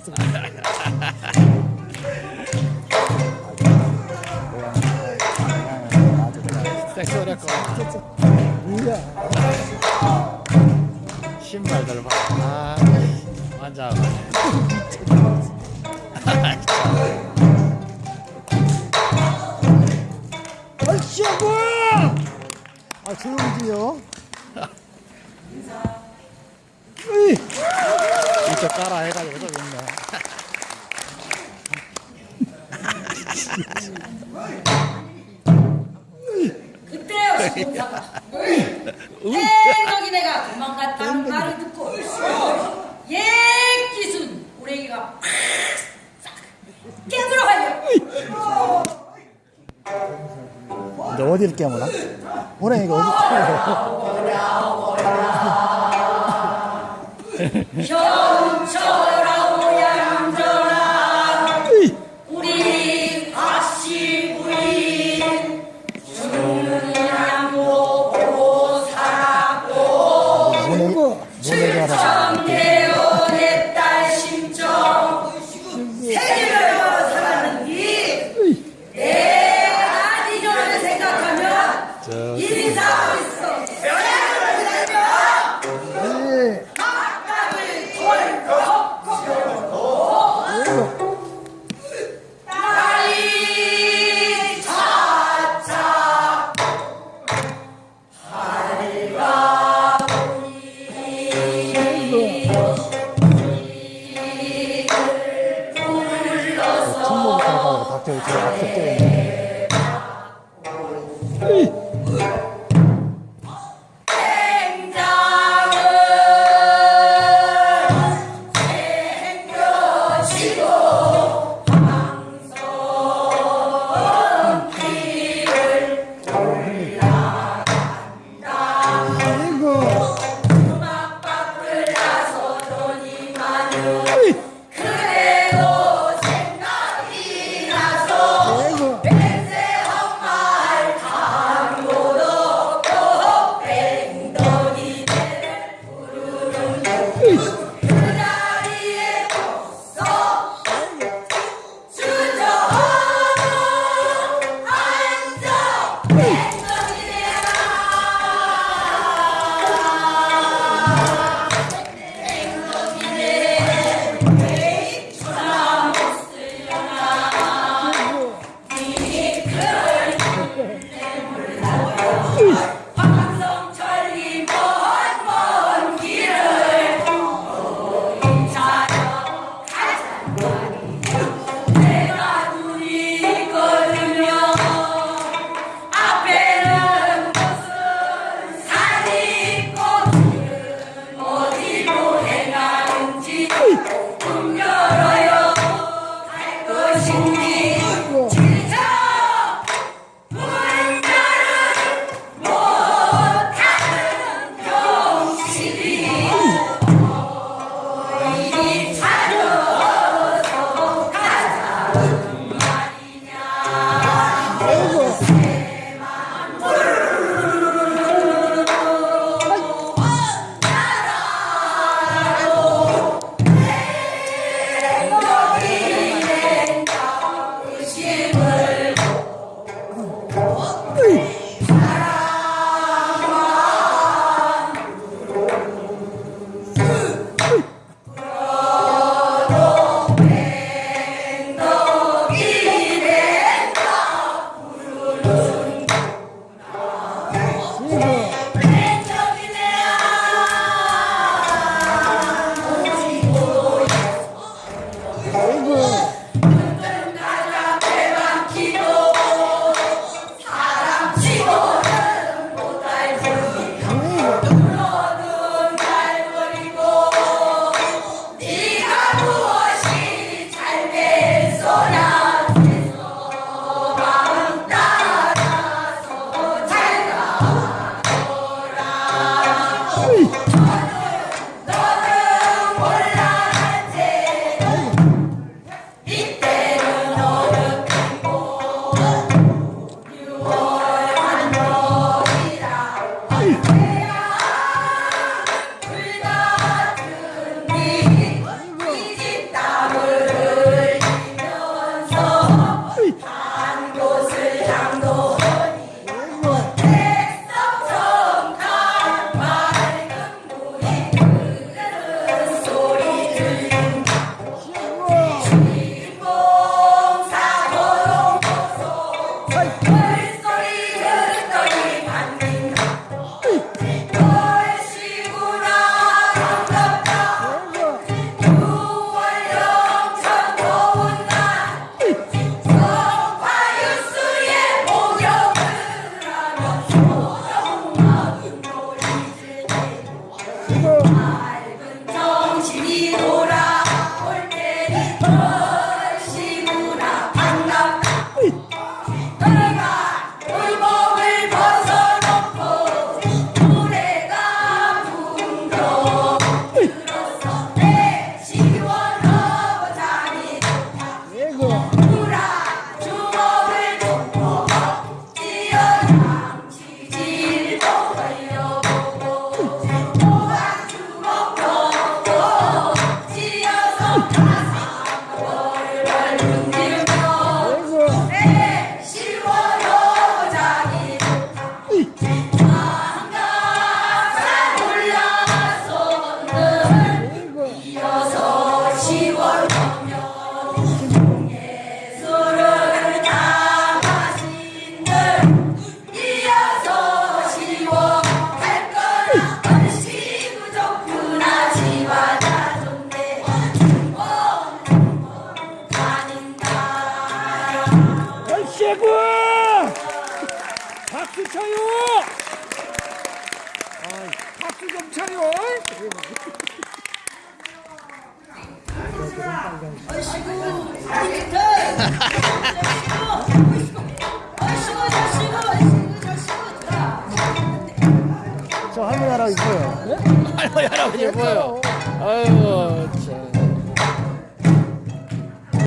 쳤어. 섹스를 뭐야. 신발들 봐. 아, 완전. 아이씨, 뭐야! 아, 조용히 지요. 이쪽 따라 해가지고 해서 있네. 그때요, 신사가. 생각이 예, 내가 도망갔다는 말을 듣고, 예, 기순, 우리 애기가 싹 깨물어 가요. 너 어디를 깨물어? 오랭이가 어디 깨물어? 兵 庫 때 제가 학교 때 Peace. Let's. 여러분! 박수 쳐요! 박수 좀 쳐요! 저 할머니 할아버지 보여. 네? 할머니 할아버지 보여. 아유.